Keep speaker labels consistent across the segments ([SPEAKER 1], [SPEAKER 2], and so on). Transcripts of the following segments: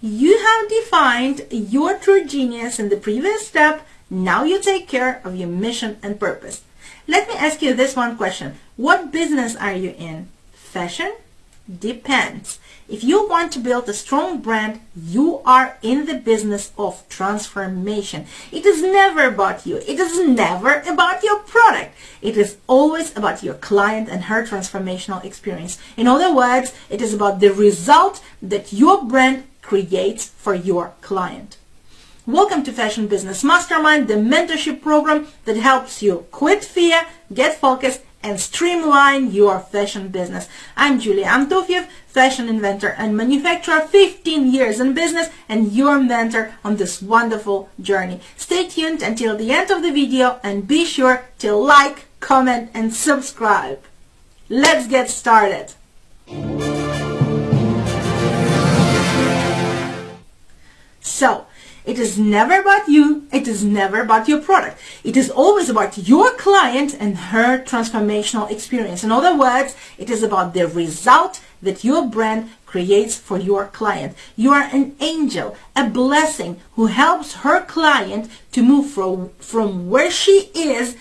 [SPEAKER 1] You have defined your true genius in the previous step. Now you take care of your mission and purpose. Let me ask you this one question. What business are you in? Fashion? Depends. If you want to build a strong brand, you are in the business of transformation. It is never about you. It is never about your product. It is always about your client and her transformational experience. In other words, it is about the result that your brand creates for your client. Welcome to Fashion Business Mastermind, the mentorship program that helps you quit fear, get focused, and streamline your fashion business. I'm Julia Antofiev, fashion inventor and manufacturer, 15 years in business and your mentor on this wonderful journey. Stay tuned until the end of the video and be sure to like, comment and subscribe. Let's get started. So, it is never about you. It is never about your product. It is always about your client and her transformational experience. In other words, it is about the result that your brand creates for your client. You are an angel, a blessing who helps her client to move from, from where she is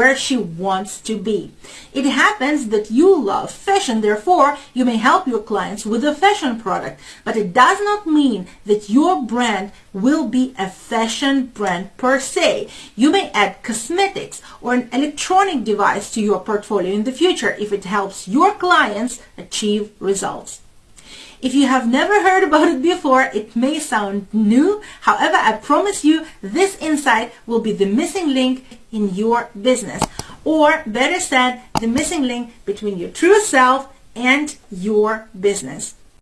[SPEAKER 1] where she wants to be. It happens that you love fashion, therefore you may help your clients with a fashion product, but it does not mean that your brand will be a fashion brand per se. You may add cosmetics or an electronic device to your portfolio in the future if it helps your clients achieve results. If you have never heard about it before, it may sound new. However, I promise you this insight will be the missing link in your business. Or better said, the missing link between your true self and your business.